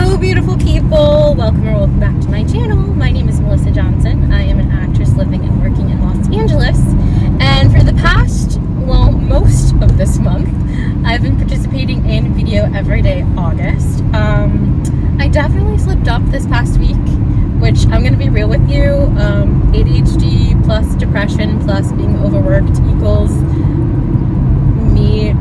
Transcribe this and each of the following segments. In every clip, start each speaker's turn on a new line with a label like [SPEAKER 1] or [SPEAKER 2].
[SPEAKER 1] Hello, beautiful people. Welcome or welcome back to my channel. My name is Melissa Johnson. I am an actress living and working in Los Angeles. And for the past, well, most of this month, I've been participating in Video Everyday August. Um, I definitely slipped up this past week, which I'm going to be real with you. Um, ADHD plus depression plus being overworked equals me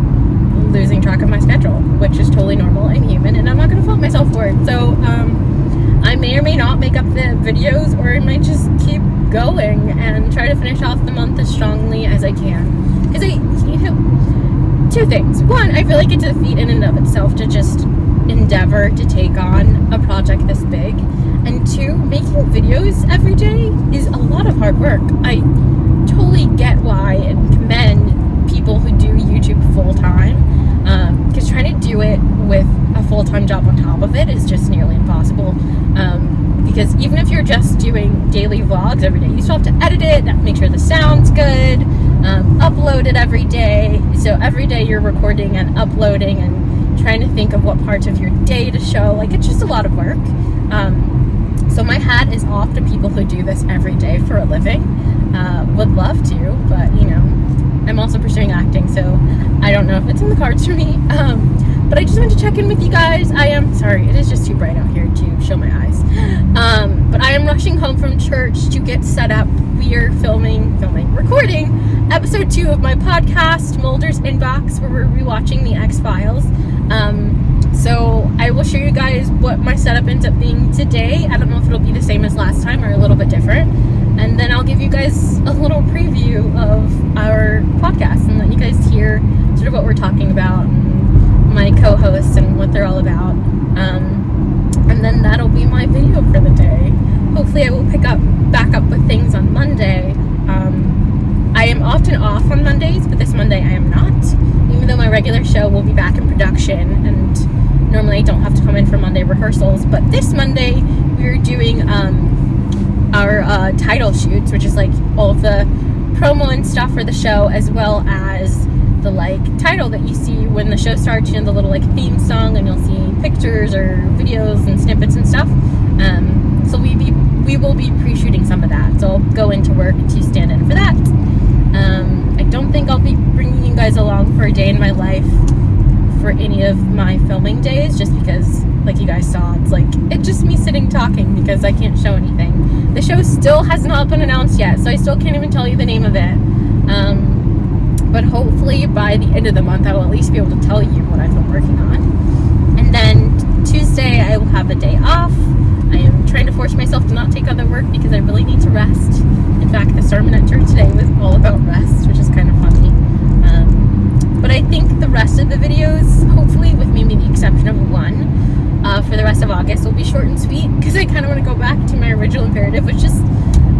[SPEAKER 1] losing track of my schedule, which is totally normal and human, and I'm not going to fault myself for it. So, um, I may or may not make up the videos, or I might just keep going and try to finish off the month as strongly as I can. Because I, you know, two things. One, I feel like it's a feat in and of itself to just endeavor to take on a project this big. And two, making videos every day is a lot of hard work. I totally get why and commend people who do YouTube full time because trying to do it with a full-time job on top of it is just nearly impossible. Um, because even if you're just doing daily vlogs every day you still have to edit it make sure the sound's good um, upload it every day. So every day you're recording and uploading and trying to think of what parts of your day to show like it's just a lot of work. Um, so my hat is off to people who do this every day for a living. Uh, would love to but you know I'm also pursuing acting, so I don't know if it's in the cards for me. Um, but I just wanted to check in with you guys. I am sorry, it is just too bright out here to show my eyes. Um, but I am rushing home from church to get set up. We are filming, filming, recording episode two of my podcast, Mulder's Inbox, where we're rewatching the X Files. Um, so I will show you guys what my setup ends up being today. I don't know if it'll be the same as last time or a little bit different and then I'll give you guys a little preview of our podcast and let you guys hear sort of what we're talking about and my co-hosts and what they're all about. Um, and then that'll be my video for the day. Hopefully I will pick up back up with things on Monday. Um, I am often off on Mondays, but this Monday I am not. Even though my regular show will be back in production and normally I don't have to come in for Monday rehearsals, but this Monday we're doing um, our uh, title shoots, which is like all of the promo and stuff for the show, as well as the like title that you see when the show starts, you know, the little like theme song, and you'll see pictures or videos and snippets and stuff. Um, so we be we will be pre-shooting some of that. So I'll go into work to stand in for that. Um, I don't think I'll be bringing you guys along for a day in my life for any of my filming days, just because like you guys saw. It's like, it's just me sitting talking because I can't show anything. The show still has not been announced yet, so I still can't even tell you the name of it. Um, but hopefully by the end of the month, I will at least be able to tell you what I've been working on. And then Tuesday, I will have a day off. I am trying to force myself to not take other work because I really need to rest. In fact, the sermon at church today was all about rest, which is kind of funny. Um, but I think the rest of the videos, hopefully with maybe the exception of one, uh, for the rest of August will be short and sweet because I kind of want to go back to my original imperative, which is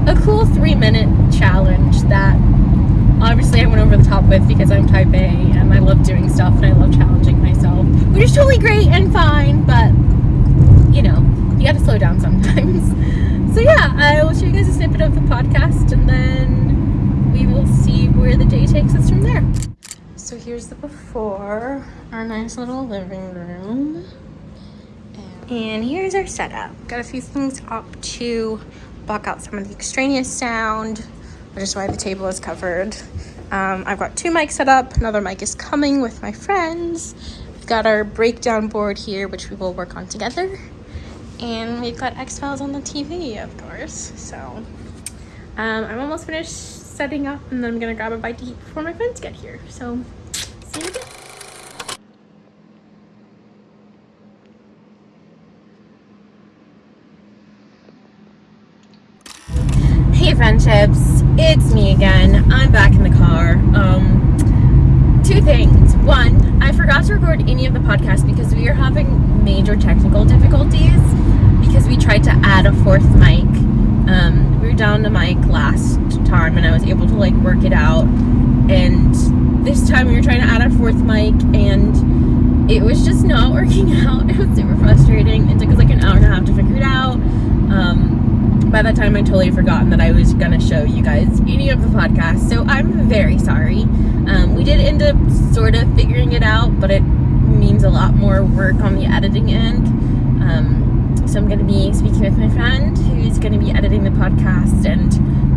[SPEAKER 1] a cool three minute challenge that obviously I went over the top with because I'm type A and I love doing stuff and I love challenging myself, which is totally great and fine, but you know, you got to slow down sometimes. so yeah, I will show you guys a snippet of the podcast and then we will see where the day takes us from there. So here's the before, our nice little living room. And here's our setup. Got a few things up to block out some of the extraneous sound, which is why the table is covered. Um, I've got two mics set up. Another mic is coming with my friends. We've got our breakdown board here, which we will work on together. And we've got X-Files on the TV, of course. So um, I'm almost finished setting up and then I'm gonna grab a bite to eat before my friends get here. So see you again. Friendships. It's me again. I'm back in the car. Um two things. One i forgot to record any of the podcasts because we are having major technical difficulties because we tried to add a fourth mic. Um we were down the mic last time and i was able to like work it out. And this time we were trying to add a fourth mic and it was just not working out. It was super frustrating. It took us like an hour and a half to figure it out by that time I totally forgotten that I was gonna show you guys any of the podcasts so I'm very sorry um, we did end up sort of figuring it out but it means a lot more work on the editing end Um, so I'm going to be speaking with my friend who's going to be editing the podcast and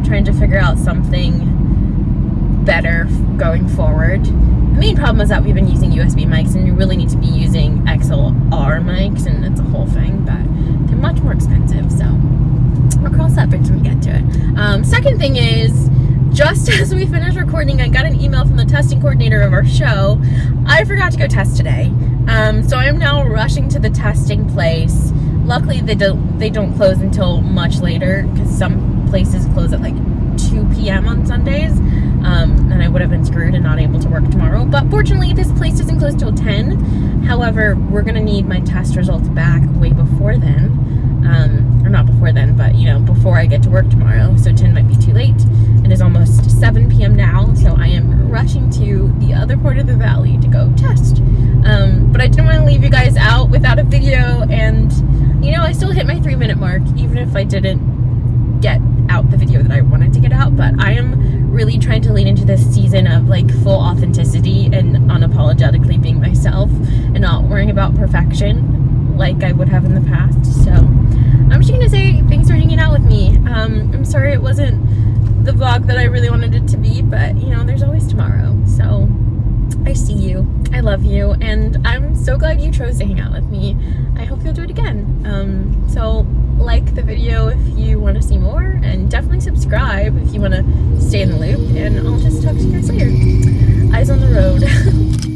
[SPEAKER 1] trying to figure out something better going forward. The main problem is that we've been using USB mics and you really need to be using XLR mics and it's a whole thing, but they're much more expensive. So I'll cross that we get to it. Um, second thing is, just as we finished recording, I got an email from the testing coordinator of our show. I forgot to go test today. Um, so I'm now rushing to the testing place. Luckily, they don't they don't close until much later because some places close at like 2 p.m. on Sundays. Um, and I would have been screwed and not able to work tomorrow. But fortunately, this place doesn't close till 10. However, we're gonna need my test results back way before then. Um, or not before then, but you know, before I get to work tomorrow. So 10 might be too late. It is almost 7 p.m. now, so I am rushing to the other part of the valley to go test. Um, but I didn't want to leave you guys out without a video, and you know, I still hit my three minute mark, even if I didn't get out the video that I wanted to get out. But I am really trying to lean into this season of like full authenticity and unapologetically being myself and not worrying about perfection like I would have in the past. So I'm just gonna say thanks for hanging out with me. Um, I'm sorry it wasn't the vlog that I really wanted it to be, but you know, there's always tomorrow. So I see you, I love you, and I'm so glad you chose to hang out with me. I hope you'll do it again. Um, so like the video if you want to see more, and definitely subscribe if you want to stay in the loop, and I'll just talk to you guys later. Eyes on the road.